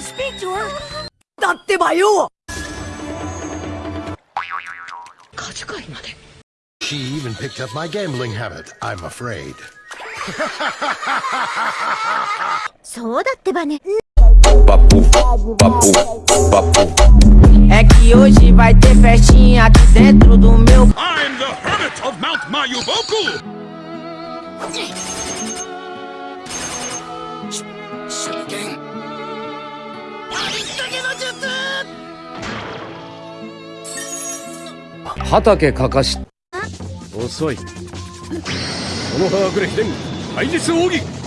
speak to her. だってばよカジカイまで She even picked up my gambling habit, I'm afraid. そうだってばね。 Papo, papo, papo. É que hoje vai ter festinha aqui dentro do meu. I'm the Hermit of Mount Mayuboku! 術。畑かかし。遅い。この葉くれ秘伝廃術奥義。